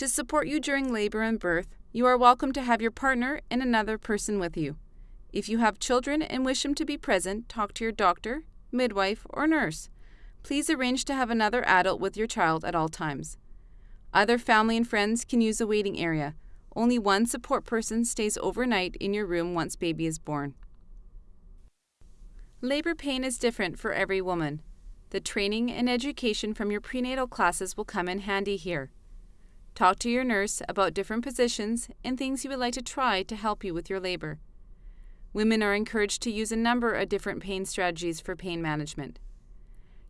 To support you during labor and birth, you are welcome to have your partner and another person with you. If you have children and wish them to be present, talk to your doctor, midwife, or nurse. Please arrange to have another adult with your child at all times. Other family and friends can use a waiting area. Only one support person stays overnight in your room once baby is born. Labor pain is different for every woman. The training and education from your prenatal classes will come in handy here. Talk to your nurse about different positions and things you would like to try to help you with your labor. Women are encouraged to use a number of different pain strategies for pain management.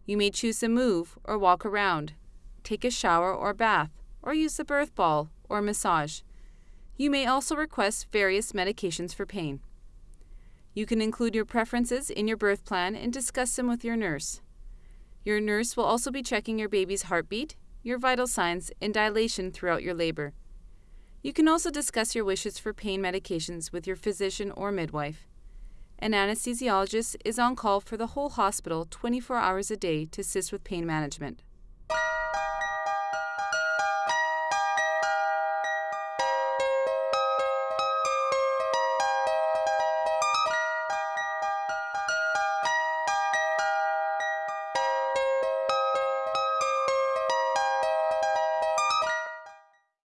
You may choose to move or walk around, take a shower or bath, or use the birth ball or massage. You may also request various medications for pain. You can include your preferences in your birth plan and discuss them with your nurse. Your nurse will also be checking your baby's heartbeat, your vital signs, and dilation throughout your labor. You can also discuss your wishes for pain medications with your physician or midwife. An anesthesiologist is on call for the whole hospital 24 hours a day to assist with pain management.